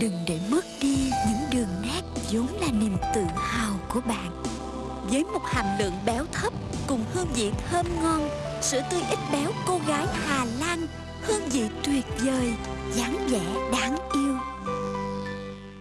Đừng để mất đi những đường nét vốn là niềm tự hào của bạn. Với một hàm lượng béo thấp cùng hương vị thơm ngon Sữa tươi ít béo cô gái Hà Lan Hương vị tuyệt vời, dáng vẻ đáng yêu.